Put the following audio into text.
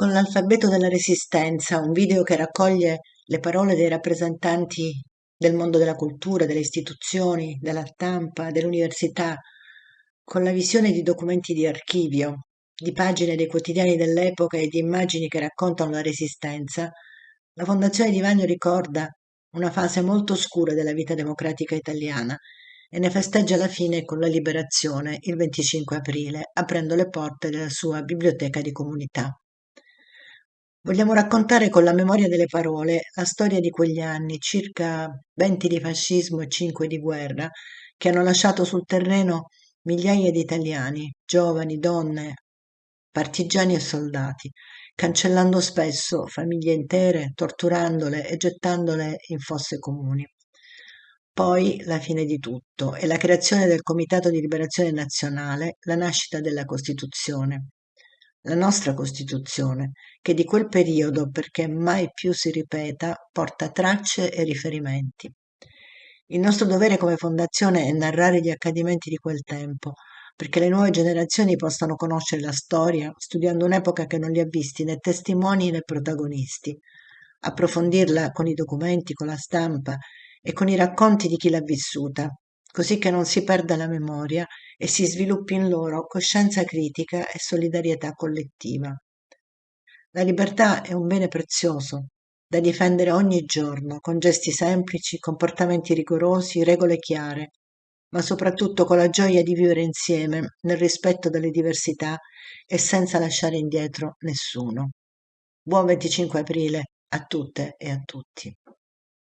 con l'Alfabeto della Resistenza, un video che raccoglie le parole dei rappresentanti del mondo della cultura, delle istituzioni, della stampa, dell'università, con la visione di documenti di archivio, di pagine dei quotidiani dell'epoca e di immagini che raccontano la Resistenza, la Fondazione Di Vagno ricorda una fase molto oscura della vita democratica italiana e ne festeggia la fine con la liberazione il 25 aprile, aprendo le porte della sua biblioteca di comunità. Vogliamo raccontare con la memoria delle parole la storia di quegli anni, circa 20 di fascismo e 5 di guerra, che hanno lasciato sul terreno migliaia di italiani, giovani, donne, partigiani e soldati, cancellando spesso famiglie intere, torturandole e gettandole in fosse comuni. Poi la fine di tutto e la creazione del Comitato di Liberazione Nazionale, la nascita della Costituzione la nostra Costituzione, che di quel periodo, perché mai più si ripeta, porta tracce e riferimenti. Il nostro dovere come fondazione è narrare gli accadimenti di quel tempo, perché le nuove generazioni possano conoscere la storia studiando un'epoca che non li ha visti né testimoni né protagonisti, approfondirla con i documenti, con la stampa e con i racconti di chi l'ha vissuta, così che non si perda la memoria e si sviluppi in loro coscienza critica e solidarietà collettiva. La libertà è un bene prezioso da difendere ogni giorno con gesti semplici, comportamenti rigorosi, regole chiare, ma soprattutto con la gioia di vivere insieme nel rispetto delle diversità e senza lasciare indietro nessuno. Buon 25 aprile a tutte e a tutti.